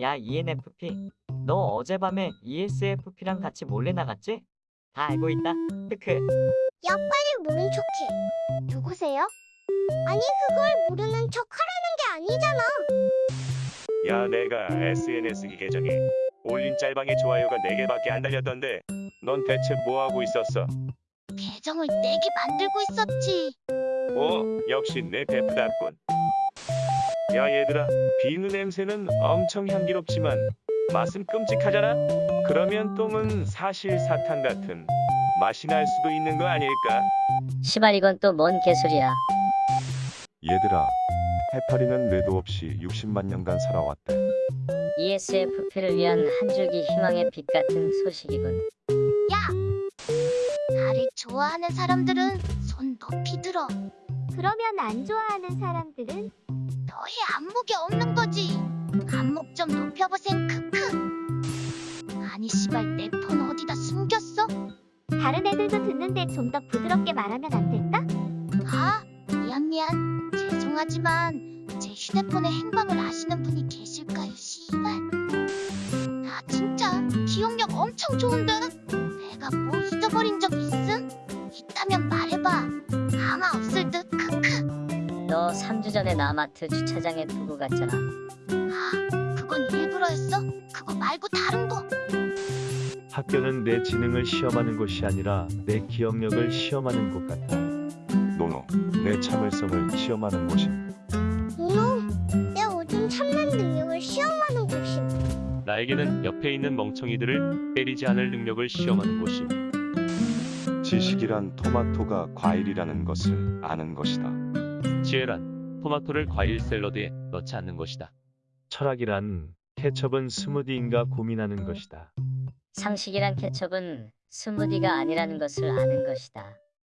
야, ENFP. 너 어젯밤에 ESFP랑 같이 몰래 나갔지? 다 알고 있다. 크크. 야 빨리 모른 척해. 누구세요? 아니 그걸 모르는 척 하라는 게 아니잖아. 야 내가 SNS 계정에 올린 짤방에 좋아요가 4개밖에 안 달렸던데 넌 대체 뭐하고 있었어? 계정을 내게 만들고 있었지. 어 역시 내 베프답군 야 얘들아 비누 냄새는 엄청 향기롭지만 맛은 끔찍하잖아? 그러면 똥은 사실 사탕 같은 맛이 날 수도 있는 거 아닐까? 시발 이건 또 뭔 개소리야. 얘들아, 해파리는 뇌도 없이 60만 년간 살아왔대. E ESFP를 위한 한 줄기 희망의 빛 같은 소식이군. 나를 좋아하는 사람들은 손 높이 들어. 그러면 안 좋아하는 사람들은 너의 안목이 없는 거지. 안목 좀 높여보셈 크크. 아니 씨발 내 폰 어디다 숨겼어? 다른 애들도 듣는데 좀 더 부드럽게 말하면 안 될까? 아 미안 미안 죄송하지만 제 휴대폰의 행방을 아시는 분이 계실까요 씨발? 나 진짜 기억력 엄청 좋은데 내가 뭐 잊어버린 적 3주 전에 나마트 주차장에 두고 갔잖아. 아, 그건 일부러였어? 그거 말고 다른 거. 학교는 내 지능을 시험하는 곳이 아니라 내 기억력을 시험하는 곳 같아. 노노, 내 참을성을 시험하는 곳이. 노노, 내 오줌 참는 능력을 시험하는 곳임. 나에게는 옆에 있는 멍청이들을 때리지 않을 능력을 시험하는 곳임. 지식이란 토마토가 과일이라는 것을 아는 것이다. 지혜란 토마토를 과일 샐러드에 넣지 않는 것이다. 철학이란 케첩은 스무디인가 고민하는 것이다. 상식이란 케첩은 스무디가 아니라는 것을 아는 것이다.